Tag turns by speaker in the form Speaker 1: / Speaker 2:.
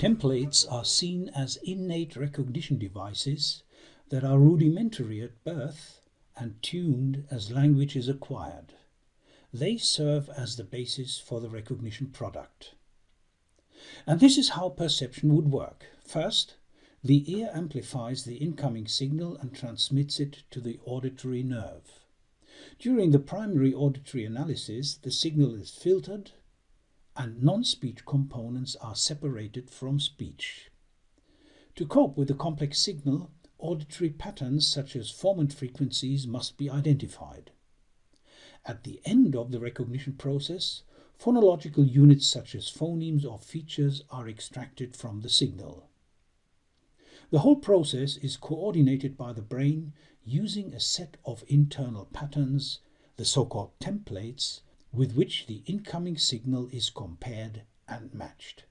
Speaker 1: Templates are seen as innate recognition devices that are rudimentary at birth and tuned as language is acquired. They serve as the basis for the recognition product. And this is how perception would work. First, the ear amplifies the incoming signal and transmits it to the auditory nerve. During the primary auditory analysis, the signal is filtered and non-speech components are separated from speech. To cope with the complex signal, auditory patterns such as formant frequencies must be identified. At the end of the recognition process, phonological units such as phonemes or features are extracted from the signal. The whole process is coordinated by the brain using a set of internal patterns, the so-called templates, with which the incoming signal is compared and matched.